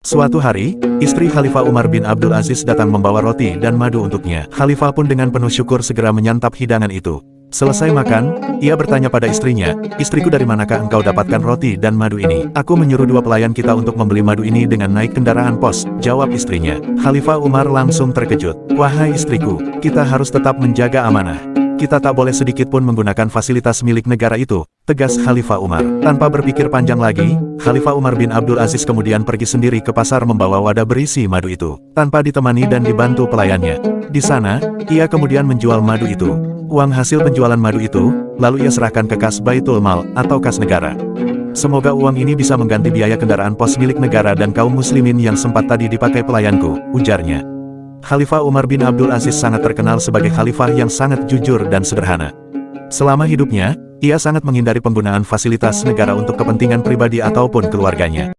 Suatu hari, istri Khalifah Umar bin Abdul Aziz datang membawa roti dan madu untuknya. Khalifah pun dengan penuh syukur segera menyantap hidangan itu. Selesai makan, ia bertanya pada istrinya, Istriku dari manakah engkau dapatkan roti dan madu ini? Aku menyuruh dua pelayan kita untuk membeli madu ini dengan naik kendaraan pos, jawab istrinya. Khalifah Umar langsung terkejut. Wahai istriku, kita harus tetap menjaga amanah. Kita tak boleh sedikit pun menggunakan fasilitas milik negara itu, tegas Khalifah Umar. Tanpa berpikir panjang lagi, Khalifah Umar bin Abdul Aziz kemudian pergi sendiri ke pasar membawa wadah berisi madu itu, tanpa ditemani dan dibantu pelayannya. Di sana, ia kemudian menjual madu itu. Uang hasil penjualan madu itu, lalu ia serahkan ke kas Baitul Mal, atau kas negara. Semoga uang ini bisa mengganti biaya kendaraan pos milik negara dan kaum muslimin yang sempat tadi dipakai pelayanku, ujarnya. Khalifah Umar bin Abdul Aziz sangat terkenal sebagai khalifah yang sangat jujur dan sederhana. Selama hidupnya, ia sangat menghindari penggunaan fasilitas negara untuk kepentingan pribadi ataupun keluarganya.